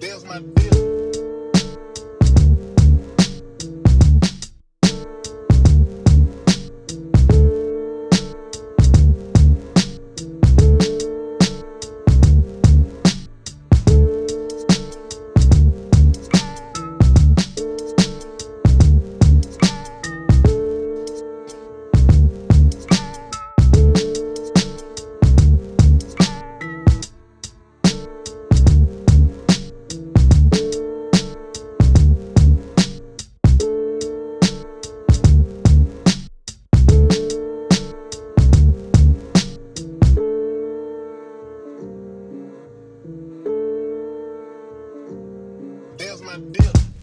There's my bill. dip.